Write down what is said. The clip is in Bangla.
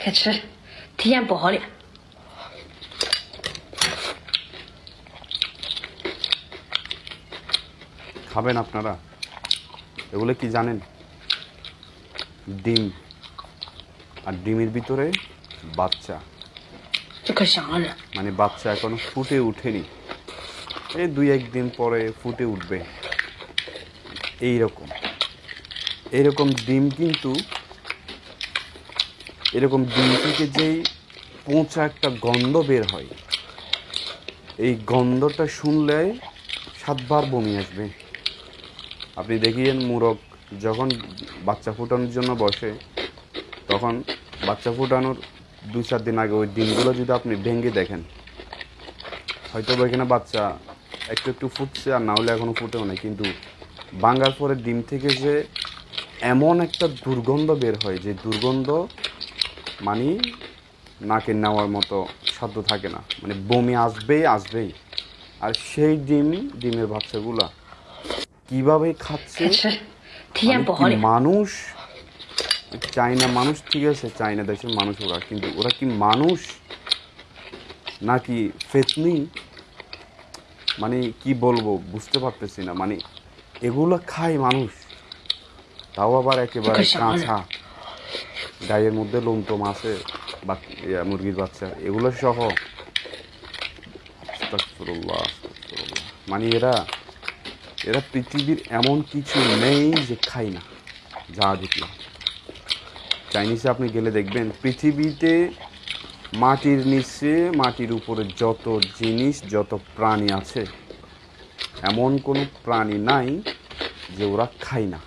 快吃，体验不好了。 খাবেন আপনারা এগুলো কি জানেন ডিম আর ডিমের ভিতরে বাচ্চা 这可香了， মানে বাচ্চা এখনো ফুটে ওঠেনি এই দুই একদিন পরে ফুটে উঠবে এই রকম এইরকম ডিম কিন্তু এরকম ডিম থেকে যেই পচা একটা গন্ধ বের হয়, এই গন্ধটা শুনলে সাতবার বমি আসবে। আপনি দেখিয়েন মুরগ যখন বাচ্চা ফুটানোর জন্য বসে, তখন বাচ্চা ফুটানোর দু চার দিন আগে ওই ডিমগুলো যদি আপনি ভেঙে দেখেন হয়তো এখানে বাচ্চা একটু একটু ফুটছে আর না হলে এখনও ফুটেও না কিন্তু বাঙ্গার পরে ডিম থেকে যে এমন একটা দুর্গন্ধ বের হয়, যে দুর্গন্ধ মানে নাকে নেওয়ার মতো সাধ্য থাকে না। মানে বমি আসবেই আসবেই। আর সেই ডিম ডিমের বাচ্চাগুলা কীভাবে খাচ্ছে? মানে মানুষ? চায়না মানুষ ঠিক আছে চায়না দেশের মানুষ ওরা কিন্তু ওরা কি মানুষ? নাকি ফেতনি? মানে কি বলব বুঝতে পারতেছি না। মানে এগুলো খায় মানুষ তাও আবার একেবারে কাঁচা। গায়ের মধ্যে লোমটোম আছে বা মুরগির বাচ্চা, এগুলো সহ। মানে এরা এরা পৃথিবীর এমন কিছু নেই যে খাই না, যা দেখলাম। চাইনিজে আপনি গেলে দেখবেন, পৃথিবীতে মাটির নিচে, মাটির উপরে যত জিনিস, যত প্রাণী আছে, এমন কোনো প্রাণী নাই যে ওরা খায় না।